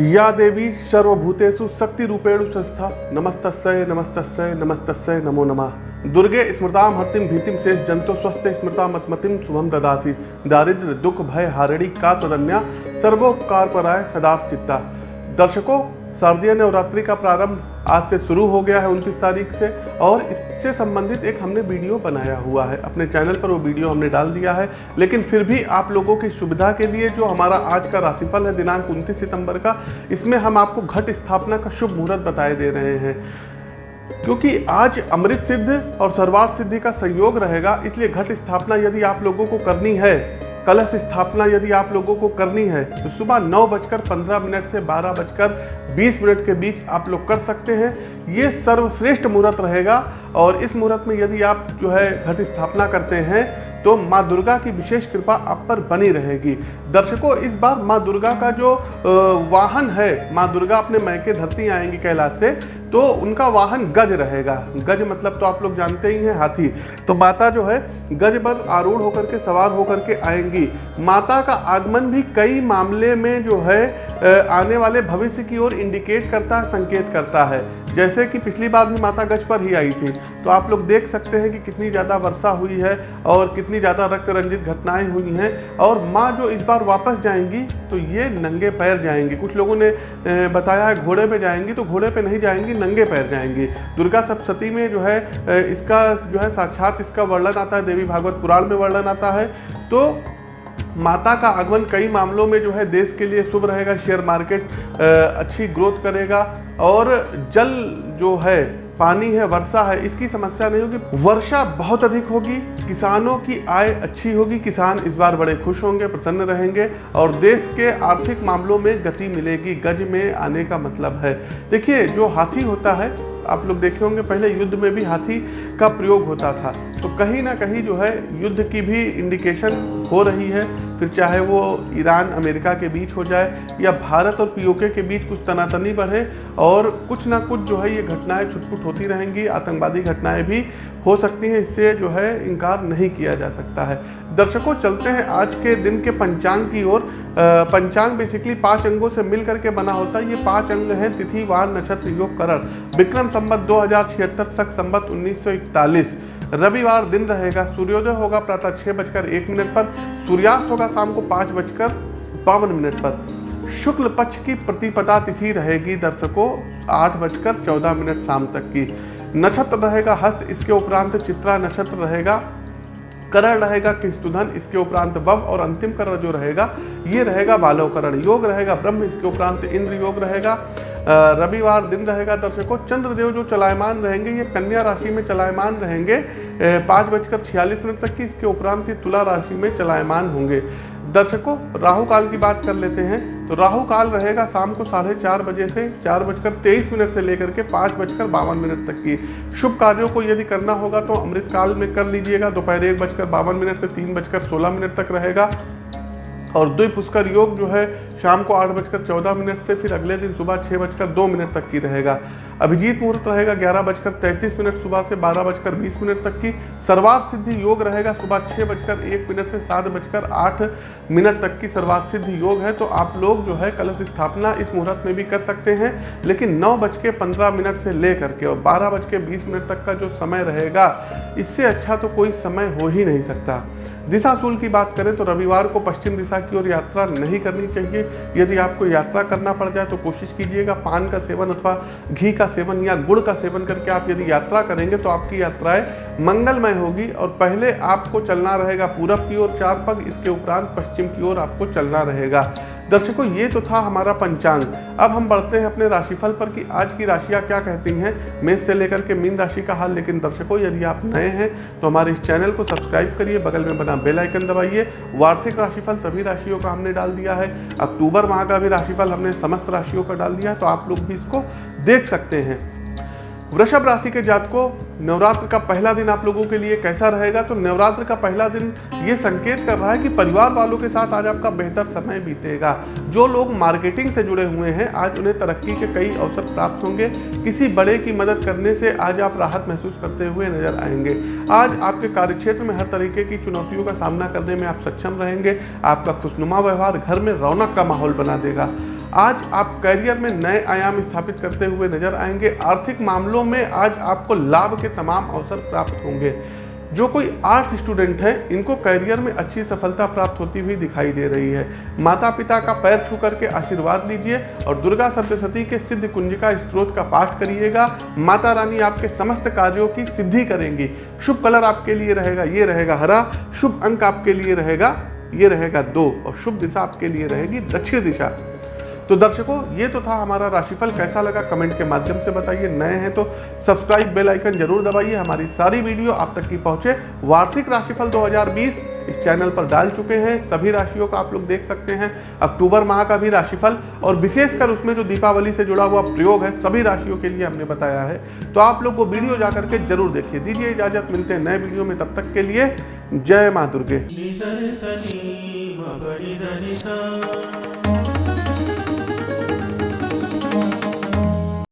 या देवी सर्वभूतेषु शक्ति रूपेण संस्था। नमस्त नमस्त नमस्त नमो नमः। दुर्गे स्मृता हतिम भीतिम शेष जंतो स्वस्थ स्मृता मतमतिम शुभम ददासी। दारिद्र दुख, भय, हारिणी का तदन्या सर्वोपकार पराय सदा चित्ता दर्शकों, शारदीय नवरात्रि का प्रारंभ। आज से शुरू हो गया है उनतीस तारीख से और इससे संबंधित एक हमने वीडियो बनाया हुआ है। अपने चैनल पर वो वीडियो हमने डाल दिया है। लेकिन फिर भी आप लोगों की सुविधा के लिए जो हमारा आज का राशिफल है दिनांक उनतीस सितंबर का, इसमें हम आपको घट स्थापना का शुभ मुहूर्त बताए दे रहे हैं। क्योंकि आज अमृत सिद्ध और सर्वार्थ सिद्धि का संयोग रहेगा, इसलिए घट स्थापना यदि आप लोगों को करनी है कलश स्थापना यदि आप लोगों को करनी है तो सुबह नौ बजकर पंद्रह मिनट से बारह बजकर बीस मिनट के बीच आप लोग कर सकते हैं। ये सर्वश्रेष्ठ मुहूर्त रहेगा और इस मुहूर्त में यदि आप जो है घट स्थापना करते हैं तो माँ दुर्गा की विशेष कृपा आप पर बनी रहेगी। दर्शकों, इस बार माँ दुर्गा का जो वाहन है, माँ दुर्गा अपने मैके धरती आएँगी कैलाश से तो उनका वाहन गज रहेगा। गज मतलब तो आप लोग जानते ही हैं, हाथी। तो माता जो है, गज पर आरूढ़ होकर के, सवार होकर के आएँगी। माता का आगमन भी कई मामले में जो है आने वाले भविष्य की ओर इंडिकेट करता है, संकेत करता है। जैसे कि पिछली बार भी माता गज पर ही आई थी तो आप लोग देख सकते हैं कि कितनी ज़्यादा वर्षा हुई है और कितनी ज़्यादा रक्त रंजित घटनाएँ हुई हैं। और माँ जो इस बार वापस जाएँगी तो ये नंगे पैर जाएँगी। कुछ लोगों ने बताया है घोड़े पे जाएँगी तो घोड़े पे नहीं जाएँगी, नंगे पैर जाएँगी। दुर्गा सप्तती में जो है इसका जो है साक्षात इसका वर्णन आता है, देवी भागवत पुराण में वर्णन आता है। तो माता का आगमन कई मामलों में जो है देश के लिए शुभ रहेगा शेयर मार्केट अच्छी ग्रोथ करेगा। और जल जो है, पानी है, वर्षा है, इसकी समस्या नहीं होगी। वर्षा बहुत अधिक होगी, किसानों की आय अच्छी होगी, किसान इस बार बड़े खुश होंगे, प्रसन्न रहेंगे और देश के आर्थिक मामलों में गति मिलेगी। गज में आने का मतलब है। देखिए, जो हाथी होता है आप लोग देखे होंगे, पहले युद्ध में भी हाथी का प्रयोग होता था। तो कहीं ना कहीं जो है, युद्ध की भी इंडिकेशन हो रही है। फिर चाहे वो ईरान, अमेरिका के बीच हो जाए या भारत और पीओके के बीच कुछ तनातनी बढ़े और कुछ ना कुछ जो है ये घटनाएँ छुटपुट होती रहेंगी, आतंकवादी घटनाएँ भी हो सकती हैं, इससे जो है इनकार नहीं किया जा सकता है। दर्शकों, चलते हैं आज के दिन के पंचांग की ओर। पंचांग बेसिकली पाँच अंगों से मिल करके बना होता है। ये पाँच अंग हैं, तिथि, वार, नक्षत्र, योग, करण। विक्रम संबत दो हज़ार छिहत्तर, सख संबत उन्नीस रविवार दिन रहेगा, सूर्योदय होगा प्रातः छः बजकर एक मिनट पर। सूर्यास्त होगा शाम को पाँच बजकर बावन मिनट पर। शुक्ल पक्ष की प्रतिपदा तिथि रहेगी दर्शकों, आठ बजकर चौदह मिनट शाम तक की। नक्षत्र रहेगा हस्त, इसके उपरांत चित्रा नक्षत्र रहेगा। करण रहेगा किस्तुधन, इसके उपरांत वव और अंतिम करण जो रहेगा, ये रहेगा बालव करण योग रहेगा ब्रह्म, इसके उपरांत इंद्र योग रहेगा। रविवार दिन रहेगा दर्शकों, चंद्रदेव जो चलायमान रहेंगे, ये कन्या राशि में चलायमान रहेंगे। पाँच बजकर छियालीस मिनट तक की इसके उपरांत ही तुला राशि में चलायमान होंगे। दर्शकों, राहु काल की बात कर लेते हैं। तो राहु काल रहेगा शाम को साढ़े चार बजे से चार बजकर तेईस मिनट से लेकर के पाँच बजकर बावन मिनट तक की। शुभ कार्यों को यदि करना होगा तो अमृत काल में कर लीजिएगा। दोपहर एक बजकर बावन मिनट से तीन बजकर सोलह मिनट तक रहेगा। और द्वि पुष्कर योग जो है शाम को आठ बजकर चौदह मिनट से फिर अगले दिन सुबह छः बजकर दो मिनट तक की रहेगा। अभिजीत मुहूर्त रहेगा ग्यारह बजकर तैंतीस मिनट, सुबह से बारह बजकर बीस मिनट तक की। सर्वार्थ सिद्धि योग रहेगा सुबह छः बजकर एक मिनट से सात बजकर आठ मिनट तक की सर्वार्थ सिद्धि योग है। तो आप लोग जो है कलश स्थापना इस मुहूर्त में भी कर सकते हैं, लेकिन नौ बज के पंद्रह मिनट से ले करके और बारह बज के बीस मिनट तक का जो समय रहेगा, इससे अच्छा तो कोई समय हो ही नहीं सकता। दिशा सूल की बात करें तो रविवार को पश्चिम दिशा की ओर यात्रा नहीं करनी चाहिए। यदि आपको यात्रा करना पड़ जाए तो कोशिश कीजिएगा पान का सेवन अथवा घी का सेवन या गुड़ का सेवन करके आप यदि यात्रा करेंगे तो आपकी यात्राएँ मंगलमय होगी और पहले आपको चलना रहेगा पूरब की ओर चार पग इसके उपरांत पश्चिम की ओर आपको चलना रहेगा। दर्शकों, ये तो था हमारा पंचांग। अब हम बढ़ते हैं अपने राशिफल पर कि आज की राशियाँ क्या कहती हैं। मेष से लेकर के मीन राशि का हाल, लेकिन दर्शकों, यदि आप नए हैं तो हमारे इस चैनल को सब्सक्राइब करिए, बगल में बना बेल आइकन दबाइए। वार्षिक राशिफल सभी राशियों का हमने डाल दिया है। अक्टूबर माह का भी राशिफल हमने समस्त राशियों का डाल दिया है तो आप लोग भी इसको देख सकते हैं। वृषभ राशि के जातकों नवरात्र का पहला दिन आप लोगों के लिए कैसा रहेगा? तो नवरात्र का पहला दिन ये संकेत कर रहा है कि परिवार वालों के साथ आज आपका बेहतर समय बीतेगा। जो लोग मार्केटिंग से जुड़े हुए हैं, आज उन्हें तरक्की के कई अवसर प्राप्त होंगे। किसी बड़े की मदद करने से आज आप राहत महसूस करते हुए नज़र आएँगे। आज आपके कार्यक्षेत्र में हर तरीके की चुनौतियों का सामना करने में आप सक्षम रहेंगे। आपका खुशनुमा व्यवहार घर में रौनक का माहौल बना देगा। आज आप करियर में नए आयाम स्थापित करते हुए नज़र आएँगे। आर्थिक मामलों में आज आपको लाभ के तमाम अवसर प्राप्त होंगे। जो कोई आर्ट्स स्टूडेंट है, इनको करियर में अच्छी सफलता प्राप्त होती हुई दिखाई दे रही है। माता पिता का पैर छू करके आशीर्वाद लीजिए और दुर्गा सप्तशती के सिद्ध कुंजिका स्त्रोत का पाठ करिएगा। माता रानी आपके समस्त कार्यों की सिद्धि करेंगी। शुभ कलर आपके लिए रहेगा, ये रहेगा हरा। शुभ अंक आपके लिए रहेगा, ये रहेगा दो। और शुभ दिशा आपके लिए रहेगी दक्षिण दिशा। तो दर्शकों, ये तो था हमारा राशिफल। कैसा लगा कमेंट के माध्यम से बताइए। नए हैं तो सब्सक्राइब बेल आइकन ज़रूर दबाइए। हमारी सारी वीडियो आप तक की पहुँचे। वार्षिक राशिफल 2020 इस चैनल पर डाल चुके हैं। सभी राशियों का आप लोग देख सकते हैं। अक्टूबर माह का भी राशिफल और विशेषकर उसमें जो दीपावली से जुड़ा हुआ प्रयोग है, सभी राशियों के लिए हमने बताया है। तो आप लोग वो वीडियो जा करके ज़रूर देखिए। दीजिए इजाज़त। मिलते हैं नए वीडियो में। तब तक के लिए जय माँ दुर्गे।